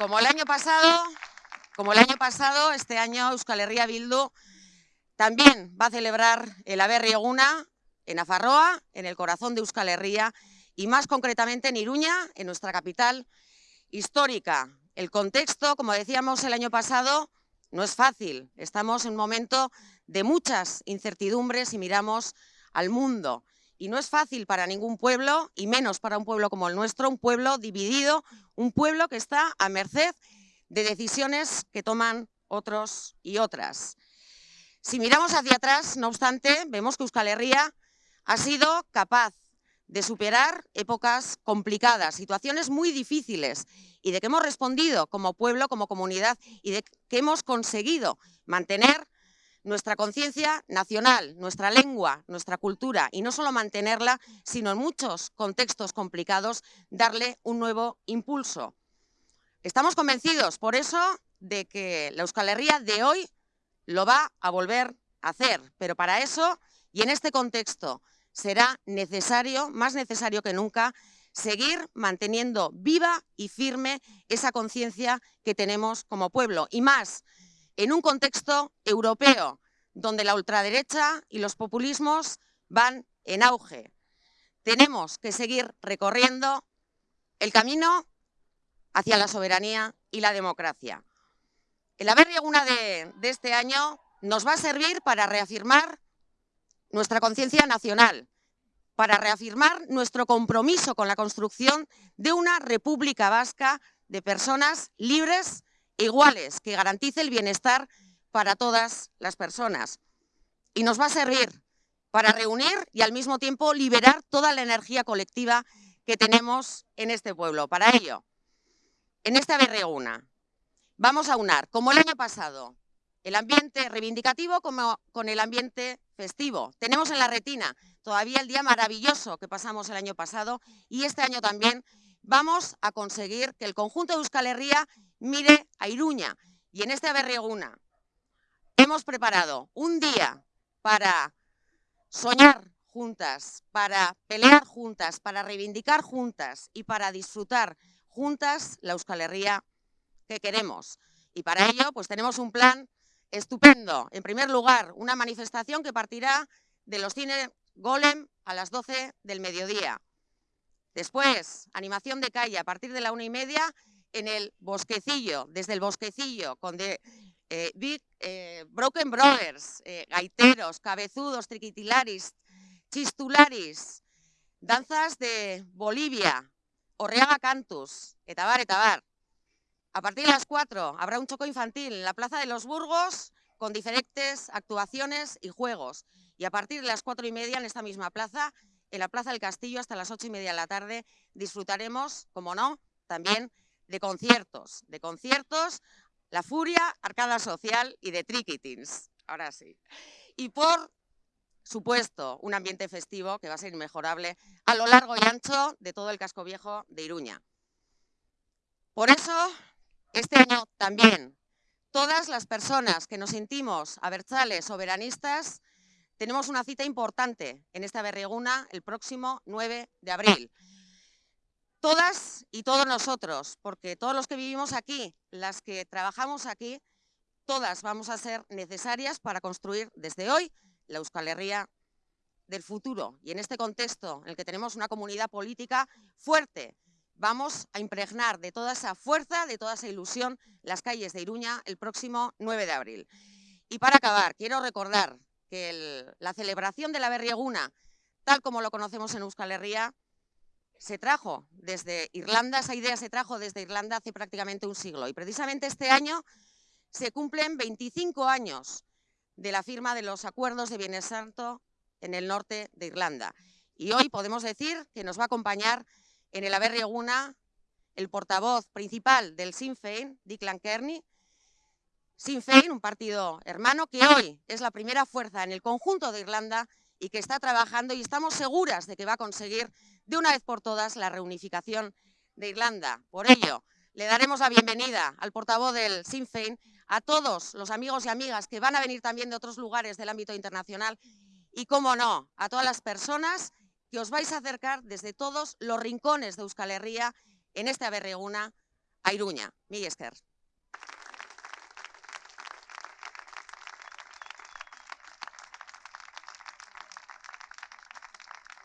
Como el año pasado, como el año pasado, este año Euskal Herria Bildu también va a celebrar el Aberri Eguna en Afarroa, en el corazón de Euskal Herria, y más concretamente en Iruña, en nuestra capital histórica. El contexto, como decíamos el año pasado, no es fácil. Estamos en un momento de muchas incertidumbres y miramos al mundo. Y no es fácil para ningún pueblo, y menos para un pueblo como el nuestro, un pueblo dividido, un pueblo que está a merced de decisiones que toman otros y otras. Si miramos hacia atrás, no obstante, vemos que Euskal Herria ha sido capaz de superar épocas complicadas, situaciones muy difíciles y de que hemos respondido como pueblo, como comunidad y de que hemos conseguido mantener nuestra conciencia nacional, nuestra lengua, nuestra cultura y no solo mantenerla, sino en muchos contextos complicados darle un nuevo impulso. Estamos convencidos, por eso, de que la Euskal Herria de hoy lo va a volver a hacer, pero para eso y en este contexto será necesario, más necesario que nunca, seguir manteniendo viva y firme esa conciencia que tenemos como pueblo. Y más, en un contexto europeo, donde la ultraderecha y los populismos van en auge. Tenemos que seguir recorriendo el camino hacia la soberanía y la democracia. El haber una de, de este año nos va a servir para reafirmar nuestra conciencia nacional, para reafirmar nuestro compromiso con la construcción de una república vasca de personas libres iguales, que garantice el bienestar para todas las personas. Y nos va a servir para reunir y al mismo tiempo liberar toda la energía colectiva que tenemos en este pueblo. Para ello, en esta berreguna, vamos a unar, como el año pasado, el ambiente reivindicativo como con el ambiente festivo. Tenemos en la retina todavía el día maravilloso que pasamos el año pasado y este año también vamos a conseguir que el conjunto de Euskal Herria mire a Iruña. Y en esta berreguna hemos preparado un día para soñar juntas, para pelear juntas, para reivindicar juntas y para disfrutar juntas la Euskal Herria que queremos. Y para ello, pues tenemos un plan estupendo. En primer lugar, una manifestación que partirá de los cines Golem a las 12 del mediodía. Después, animación de calle a partir de la una y media en el Bosquecillo, desde el Bosquecillo, con eh, eh, Broken Brothers, eh, gaiteros, cabezudos, triquitilaris, chistularis, danzas de Bolivia, Orreaga Cantus, etabar, etabar. A partir de las 4 habrá un choco infantil en la Plaza de los Burgos con diferentes actuaciones y juegos. Y a partir de las cuatro y media en esta misma plaza, en la Plaza del Castillo hasta las ocho y media de la tarde, disfrutaremos, como no, también de conciertos. De conciertos, La Furia, Arcada Social y de Trickitings. Ahora sí. Y por supuesto, un ambiente festivo que va a ser inmejorable a lo largo y ancho de todo el casco viejo de Iruña. Por eso, este año también, todas las personas que nos sentimos abertzales soberanistas, tenemos una cita importante en esta berreguna el próximo 9 de abril. Todas y todos nosotros, porque todos los que vivimos aquí, las que trabajamos aquí, todas vamos a ser necesarias para construir desde hoy la Euskal Herria del futuro. Y en este contexto en el que tenemos una comunidad política fuerte, vamos a impregnar de toda esa fuerza, de toda esa ilusión, las calles de Iruña el próximo 9 de abril. Y para acabar, quiero recordar que la celebración de la Berrieguna, tal como lo conocemos en Euskal Herria, se trajo desde Irlanda, esa idea se trajo desde Irlanda hace prácticamente un siglo. Y precisamente este año se cumplen 25 años de la firma de los acuerdos de Bienes Santo en el norte de Irlanda. Y hoy podemos decir que nos va a acompañar en el Aberrieguna el portavoz principal del Sinn Féin, Declan Kearney. Sinn Féin, un partido hermano que hoy es la primera fuerza en el conjunto de Irlanda y que está trabajando y estamos seguras de que va a conseguir de una vez por todas la reunificación de Irlanda. Por ello, le daremos la bienvenida al portavoz del Sinn Féin, a todos los amigos y amigas que van a venir también de otros lugares del ámbito internacional y, cómo no, a todas las personas que os vais a acercar desde todos los rincones de Euskal Herria en esta Berreguna a Iruña. Mi esker.